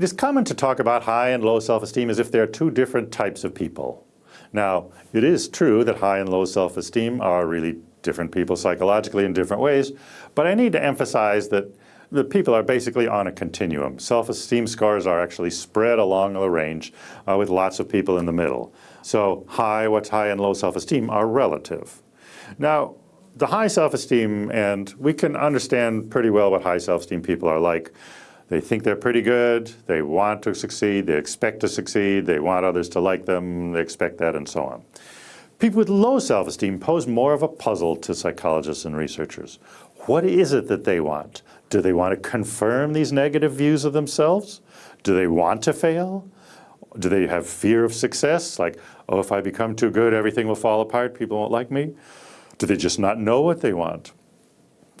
It is common to talk about high and low self-esteem as if they are two different types of people. Now, it is true that high and low self-esteem are really different people psychologically in different ways, but I need to emphasize that the people are basically on a continuum. Self-esteem scores are actually spread along the range uh, with lots of people in the middle. So high, what's high and low self-esteem are relative. Now, the high self-esteem, and we can understand pretty well what high self-esteem people are like. They think they're pretty good, they want to succeed, they expect to succeed, they want others to like them, they expect that, and so on. People with low self-esteem pose more of a puzzle to psychologists and researchers. What is it that they want? Do they want to confirm these negative views of themselves? Do they want to fail? Do they have fear of success? Like, oh, if I become too good, everything will fall apart, people won't like me? Do they just not know what they want?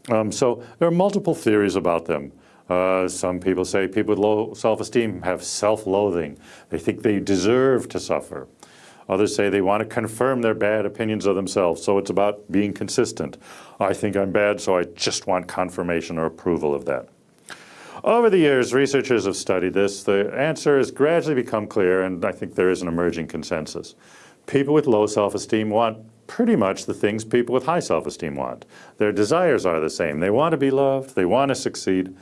Um, so there are multiple theories about them. Uh, some people say people with low self-esteem have self-loathing. They think they deserve to suffer. Others say they want to confirm their bad opinions of themselves, so it's about being consistent. I think I'm bad, so I just want confirmation or approval of that. Over the years, researchers have studied this. The answer has gradually become clear, and I think there is an emerging consensus. People with low self-esteem want pretty much the things people with high self-esteem want. Their desires are the same. They want to be loved, they want to succeed,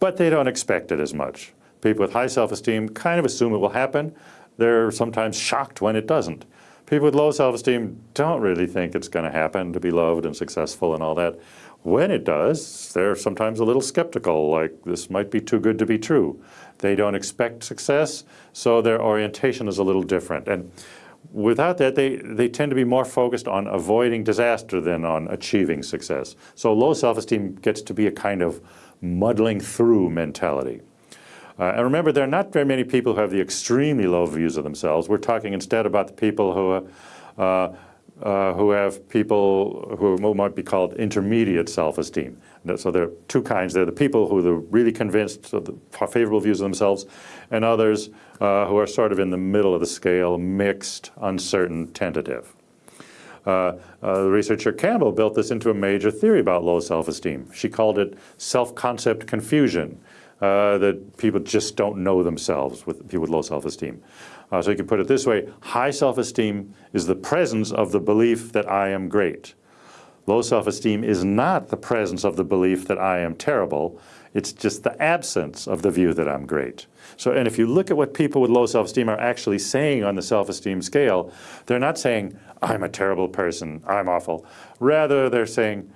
but they don't expect it as much. People with high self-esteem kind of assume it will happen. They're sometimes shocked when it doesn't. People with low self-esteem don't really think it's going to happen to be loved and successful and all that. When it does, they're sometimes a little skeptical, like this might be too good to be true. They don't expect success, so their orientation is a little different. And without that, they, they tend to be more focused on avoiding disaster than on achieving success. So low self-esteem gets to be a kind of muddling through mentality. Uh, and remember, there are not very many people who have the extremely low views of themselves. We're talking instead about the people who, uh, uh, who have people who might be called intermediate self-esteem. So there are two kinds. There are the people who are really convinced of the favorable views of themselves, and others uh, who are sort of in the middle of the scale, mixed, uncertain, tentative. Uh, uh, the researcher Campbell built this into a major theory about low self-esteem. She called it self-concept confusion, uh, that people just don't know themselves with people with low self-esteem. Uh, so you can put it this way, high self-esteem is the presence of the belief that I am great. Low self-esteem is not the presence of the belief that I am terrible, it's just the absence of the view that I'm great. So, and if you look at what people with low self-esteem are actually saying on the self-esteem scale, they're not saying, I'm a terrible person, I'm awful. Rather, they're saying,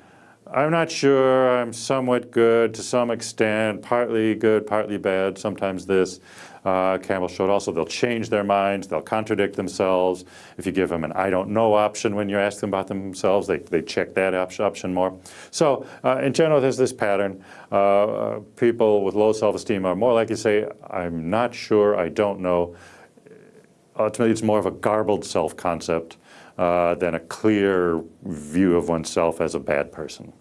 I'm not sure, I'm somewhat good to some extent, partly good, partly bad, sometimes this. Uh, Campbell showed also they'll change their minds, they'll contradict themselves. If you give them an I don't know option when you ask them about themselves, they, they check that option more. So uh, in general, there's this pattern. Uh, uh people with low self-esteem are more likely to say, I'm not sure, I don't know. Ultimately, it's more of a garbled self-concept uh, than a clear view of oneself as a bad person.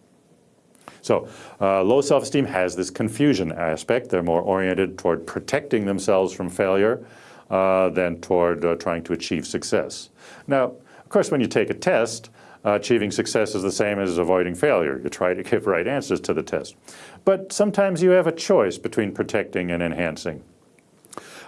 So uh, low self-esteem has this confusion aspect. They're more oriented toward protecting themselves from failure uh, than toward uh, trying to achieve success. Now, of course, when you take a test, uh, achieving success is the same as avoiding failure. You try to give right answers to the test. But sometimes you have a choice between protecting and enhancing.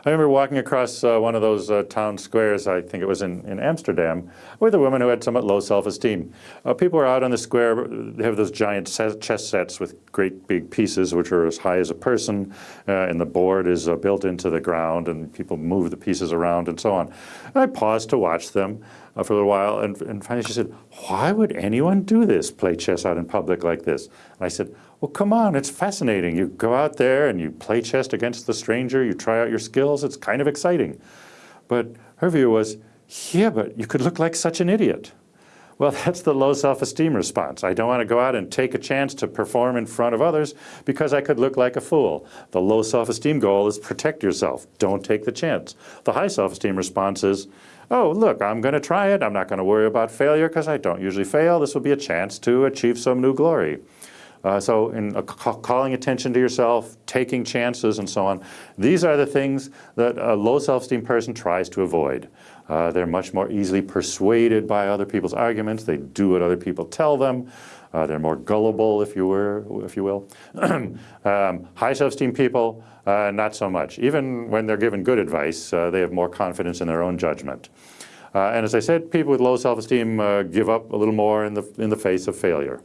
I remember walking across uh, one of those uh, town squares, I think it was in, in Amsterdam, with a woman who had somewhat low self-esteem. Uh, people are out on the square, they have those giant chess sets with great big pieces which are as high as a person, uh, and the board is uh, built into the ground, and people move the pieces around and so on. And I paused to watch them uh, for a little while, and, and finally she said, why would anyone do this, play chess out in public like this? And I said, well, come on, it's fascinating. You go out there and you play chess against the stranger, you try out your skills, it's kind of exciting. But her view was, yeah, but you could look like such an idiot. Well, that's the low self-esteem response. I don't want to go out and take a chance to perform in front of others because I could look like a fool. The low self-esteem goal is protect yourself. Don't take the chance. The high self-esteem response is, oh, look, I'm going to try it. I'm not going to worry about failure because I don't usually fail. This will be a chance to achieve some new glory. Uh, so in uh, calling attention to yourself, taking chances and so on, these are the things that a low self-esteem person tries to avoid. Uh, they're much more easily persuaded by other people's arguments. They do what other people tell them. Uh, they're more gullible, if you were, if you will. um, high self-esteem people, uh, not so much. Even when they're given good advice, uh, they have more confidence in their own judgment. Uh, and as I said, people with low self-esteem give up a little more in the, in the face of failure.